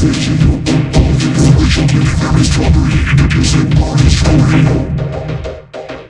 Sensational, all the racial, very strawberry, images and bodies,